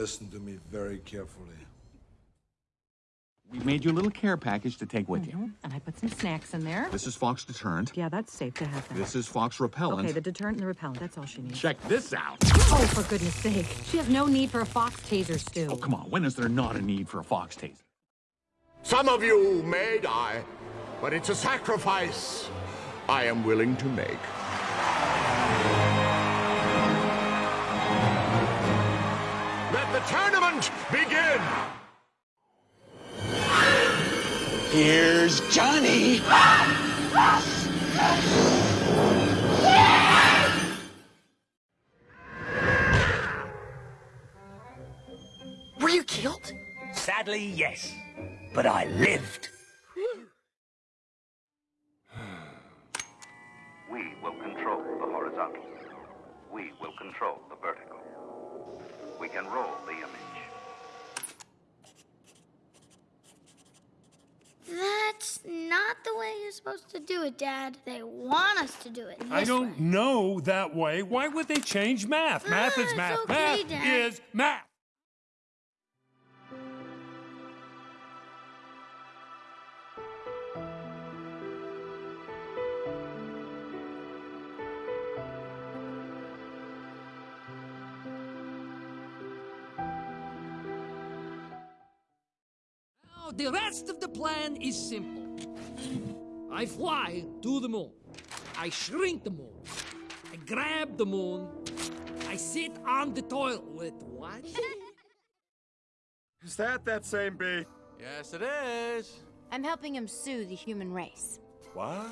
Listen to me very carefully. We made you a little care package to take with you. Mm-hmm. And I put some snacks in there. This is Fox Deterrent. Yeah, that's safe to have that. This is Fox Repellent. Okay, the deterrent and the repellent. That's all she needs. Check this out. Oh, for goodness sake. She has no need for a fox taser, Stu. Oh, come on. When is there not a need for a Fox taser? Some of you may die, but it's a sacrifice I am willing to make. The begin! Here's Johnny. Were you killed? Sadly, yes. But I lived. We will control the horizontal. We will control the vertical. We can roll the image. That's not the way you're supposed to do it, Dad. They want us to do it. I don't way. know that way. Why would they change math? Math Ah, is it's math. okay, math Dad. is math. The rest of the plan is simple. I fly to the moon. I shrink the moon. I grab the moon. I sit on the toilet. With what? Is that that same bee? Yes, it is. I'm helping him sue the human race. What?